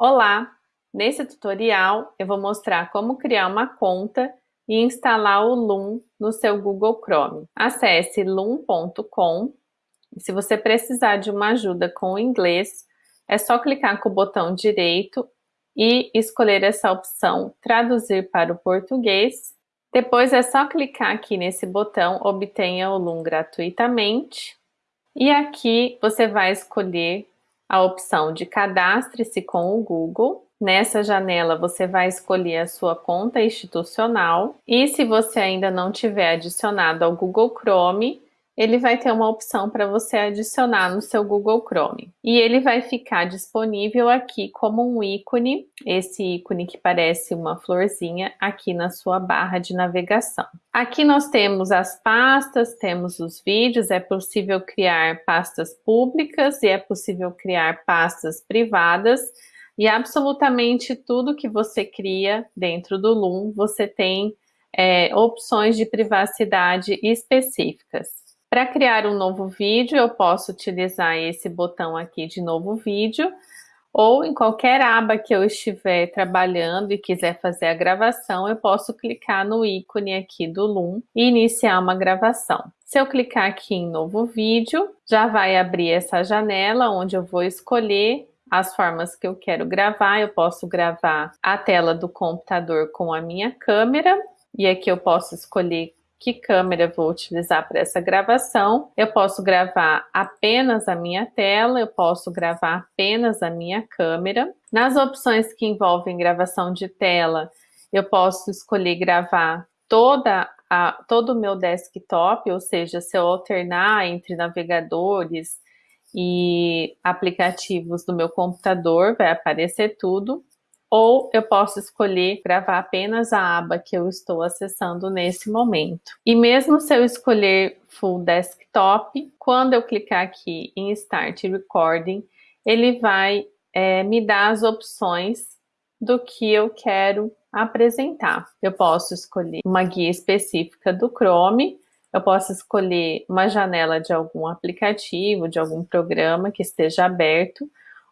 Olá! Nesse tutorial eu vou mostrar como criar uma conta e instalar o Loom no seu Google Chrome. Acesse loom.com se você precisar de uma ajuda com o inglês, é só clicar com o botão direito e escolher essa opção Traduzir para o português. Depois é só clicar aqui nesse botão Obtenha o Loom gratuitamente. E aqui você vai escolher a opção de cadastre-se com o Google. Nessa janela você vai escolher a sua conta institucional e se você ainda não tiver adicionado ao Google Chrome, ele vai ter uma opção para você adicionar no seu Google Chrome. E ele vai ficar disponível aqui como um ícone, esse ícone que parece uma florzinha, aqui na sua barra de navegação. Aqui nós temos as pastas, temos os vídeos, é possível criar pastas públicas e é possível criar pastas privadas, e absolutamente tudo que você cria dentro do Loom, você tem é, opções de privacidade específicas. Para criar um novo vídeo, eu posso utilizar esse botão aqui de novo vídeo, ou em qualquer aba que eu estiver trabalhando e quiser fazer a gravação, eu posso clicar no ícone aqui do Loom e iniciar uma gravação. Se eu clicar aqui em novo vídeo, já vai abrir essa janela onde eu vou escolher as formas que eu quero gravar. Eu posso gravar a tela do computador com a minha câmera e aqui eu posso escolher que câmera vou utilizar para essa gravação. Eu posso gravar apenas a minha tela, eu posso gravar apenas a minha câmera. Nas opções que envolvem gravação de tela, eu posso escolher gravar toda a, todo o meu desktop, ou seja, se eu alternar entre navegadores e aplicativos do meu computador, vai aparecer tudo ou eu posso escolher gravar apenas a aba que eu estou acessando nesse momento. E mesmo se eu escolher Full Desktop, quando eu clicar aqui em Start Recording, ele vai é, me dar as opções do que eu quero apresentar. Eu posso escolher uma guia específica do Chrome, eu posso escolher uma janela de algum aplicativo, de algum programa que esteja aberto,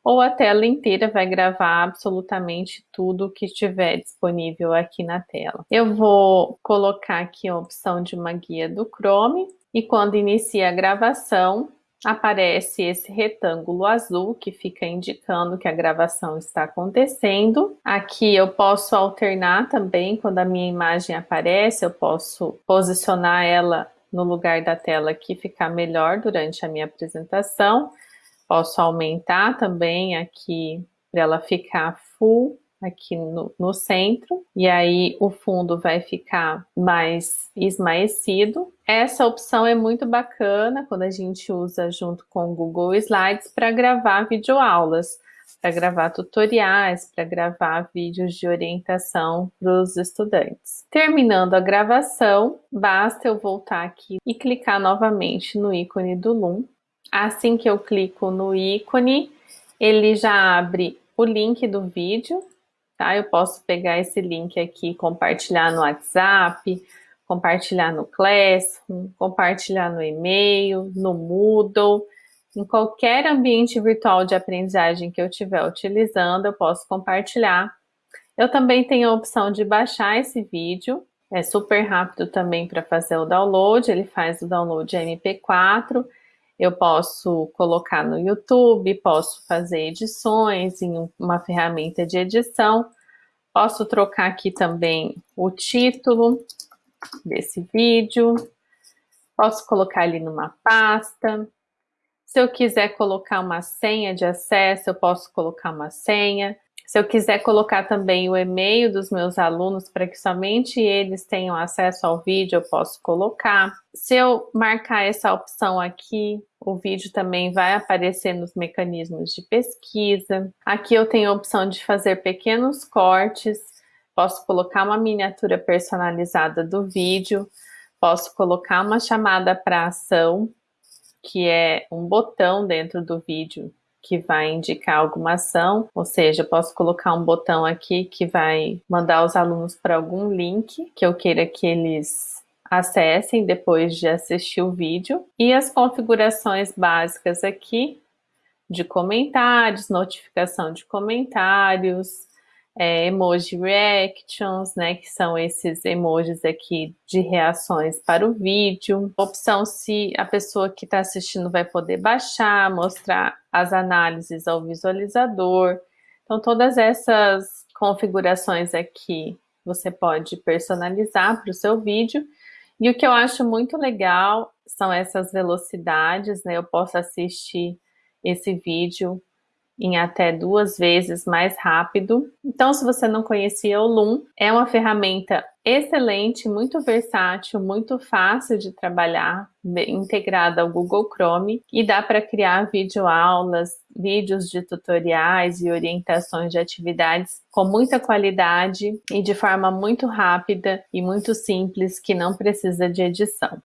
ou a tela inteira vai gravar absolutamente tudo que estiver disponível aqui na tela. Eu vou colocar aqui a opção de uma guia do Chrome e quando inicia a gravação, aparece esse retângulo azul que fica indicando que a gravação está acontecendo. Aqui eu posso alternar também, quando a minha imagem aparece, eu posso posicionar ela no lugar da tela que ficar melhor durante a minha apresentação. Posso aumentar também aqui para ela ficar full aqui no, no, centro, e aí o fundo vai ficar mais esmaecido. Essa opção é muito bacana quando a gente usa junto com o Google Slides para gravar videoaulas, para gravar tutoriais, para gravar vídeos de orientação para os estudantes. Terminando a gravação, basta eu voltar aqui e clicar novamente no ícone do Loom Assim que eu clico no ícone, ele já abre o link do vídeo, tá? Eu posso pegar esse link aqui, compartilhar no WhatsApp, compartilhar no Classroom, compartilhar no e-mail, no Moodle, em qualquer ambiente virtual de aprendizagem que eu estiver utilizando, eu posso compartilhar. Eu também tenho a opção de baixar esse vídeo, é super rápido também para fazer o download, ele faz o download MP4, eu posso colocar no YouTube, posso fazer edições em uma ferramenta de edição, posso trocar aqui também o título desse vídeo, posso colocar ali numa pasta. Se eu quiser colocar uma senha de acesso, eu posso colocar uma senha. Se eu quiser colocar também o e-mail dos meus alunos para que somente eles tenham acesso ao vídeo, eu posso colocar. Se eu marcar essa opção aqui, o vídeo também vai aparecer nos mecanismos de pesquisa. Aqui eu tenho a opção de fazer pequenos cortes, posso colocar uma miniatura personalizada do vídeo, posso colocar uma chamada para ação, que é um botão dentro do vídeo que vai indicar alguma ação, ou seja, eu posso colocar um botão aqui que vai mandar os alunos para algum link que eu queira que eles acessem depois de assistir o vídeo. E as configurações básicas aqui de comentários, notificação de comentários, é, emoji reactions, né, que são esses emojis aqui de reações para o vídeo. Opção se a pessoa que está assistindo vai poder baixar, mostrar as análises ao visualizador. Então, todas essas configurações aqui você pode personalizar para o seu vídeo. E o que eu acho muito legal são essas velocidades, né? Eu posso assistir esse vídeo em até duas vezes mais rápido. Então, se você não conhecia o Loom, é uma ferramenta excelente, muito versátil, muito fácil de trabalhar, integrada ao Google Chrome e dá para criar videoaulas, vídeos de tutoriais e orientações de atividades com muita qualidade e de forma muito rápida e muito simples que não precisa de edição.